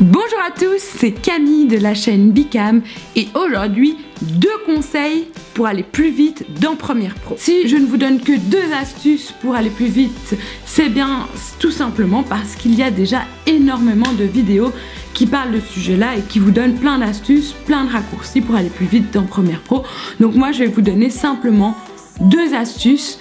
Bonjour à tous, c'est Camille de la chaîne Bicam et aujourd'hui deux conseils pour aller plus vite dans Premiere Pro. Si je ne vous donne que deux astuces pour aller plus vite, c'est bien tout simplement parce qu'il y a déjà énormément de vidéos qui parlent de ce sujet-là et qui vous donnent plein d'astuces, plein de raccourcis pour aller plus vite dans Premiere Pro. Donc moi je vais vous donner simplement deux astuces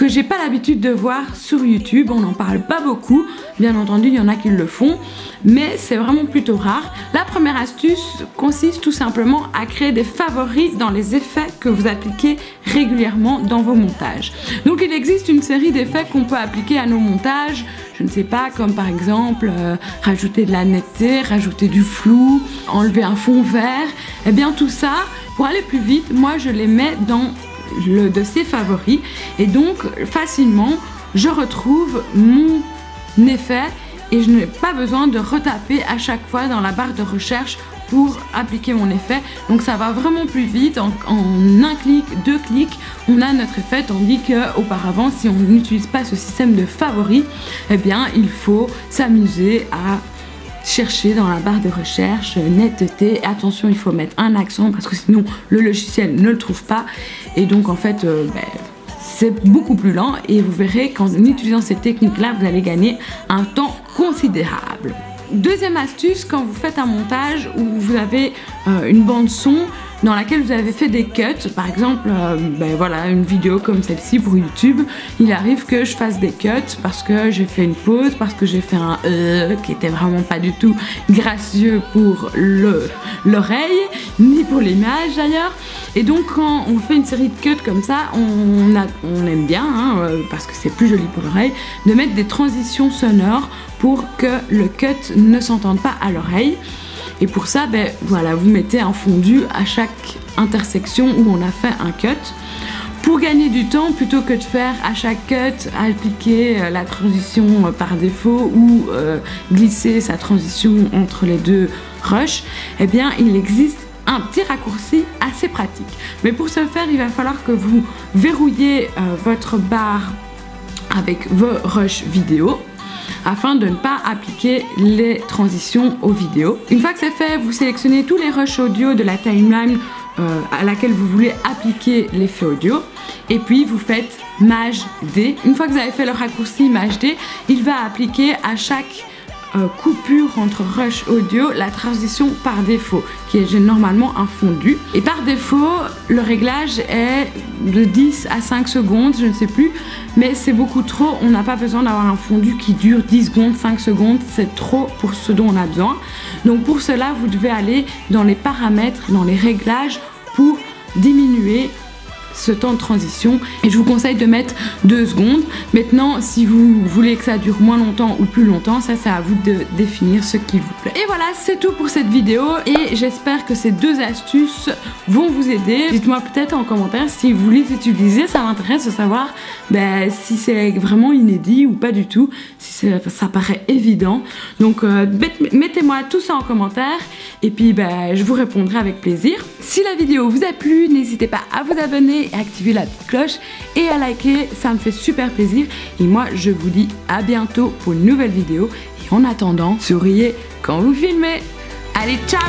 que j'ai pas l'habitude de voir sur YouTube, on n'en parle pas beaucoup, bien entendu il y en a qui le font, mais c'est vraiment plutôt rare. La première astuce consiste tout simplement à créer des favoris dans les effets que vous appliquez régulièrement dans vos montages. Donc il existe une série d'effets qu'on peut appliquer à nos montages, je ne sais pas, comme par exemple euh, rajouter de la netteté, rajouter du flou, enlever un fond vert, et eh bien tout ça, pour aller plus vite, moi je les mets dans le dossier favoris. Et donc facilement je retrouve mon effet et je n'ai pas besoin de retaper à chaque fois dans la barre de recherche pour appliquer mon effet. Donc ça va vraiment plus vite. En, un clic, deux clics on a notre effet. Tandis que auparavant si on n'utilise pas ce système de favoris eh bien il faut s'amuser à chercher dans la barre de recherche netteté. Attention, il faut mettre un accent parce que sinon le logiciel ne le trouve pas. Et donc en fait, euh, ben, c'est beaucoup plus lent et vous verrez qu'en utilisant cette technique-là, vous allez gagner un temps considérable. Deuxième astuce, quand vous faites un montage où vous avez euh, une bande son, dans laquelle vous avez fait des cuts, par exemple, euh, ben voilà, une vidéo comme celle-ci pour YouTube, il arrive que je fasse des cuts parce que j'ai fait une pause, parce que j'ai fait un euh qui était vraiment pas du tout gracieux pour l'oreille, ni pour l'image d'ailleurs. Et donc quand on fait une série de cuts comme ça, on, aime bien, hein, euh, parce que c'est plus joli pour l'oreille, de mettre des transitions sonores pour que le cut ne s'entende pas à l'oreille. Et pour ça, ben, voilà, vous mettez un fondu à chaque intersection où on a fait un cut. Pour gagner du temps, plutôt que de faire à chaque cut, appliquer euh, la transition euh, par défaut ou euh, glisser sa transition entre les deux rushs, eh bien il existe un petit raccourci assez pratique. Mais pour ce faire, il va falloir que vous verrouillez votre barre avec vos rushs vidéo afin de ne pas appliquer les transitions aux vidéos. Une fois que c'est fait, vous sélectionnez tous les rushs audio de la timeline euh, à laquelle vous voulez appliquer l'effet audio et puis vous faites Maj D. Une fois que vous avez fait le raccourci Maj D, il va appliquer à chaque euh, coupure entre rush audio, la transition par défaut, qui est normalement un fondu. Et par défaut, le réglage est de 10 à 5 secondes, je ne sais plus, mais c'est beaucoup trop. On n'a pas besoin d'avoir un fondu qui dure 10 secondes, 5 secondes, c'est trop pour ce dont on a besoin. Donc pour cela, vous devez aller dans les paramètres, dans les réglages pour diminuer ce temps de transition et je vous conseille de mettre deux secondes. Maintenant, si vous voulez que ça dure moins longtemps ou plus longtemps, ça c'est à vous de définir ce qui vous plaît. Et voilà, c'est tout pour cette vidéo et j'espère que ces deux astuces vont vous aider. Dites-moi peut-être en commentaire si vous les utilisez, ça m'intéresse de savoir ben, si c'est vraiment inédit ou pas du tout, si ça paraît évident. Donc euh, mettez-moi tout ça en commentaire et puis ben, je vous répondrai avec plaisir. Si la vidéo vous a plu, n'hésitez pas à vous abonner et activer la petite cloche et à liker, ça me fait super plaisir. Et moi, je vous dis à bientôt pour une nouvelle vidéo. Et en attendant, souriez quand vous filmez. Allez, ciao